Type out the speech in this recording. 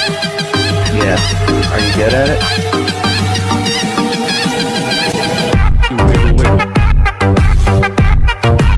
Yeah. Are you good at it?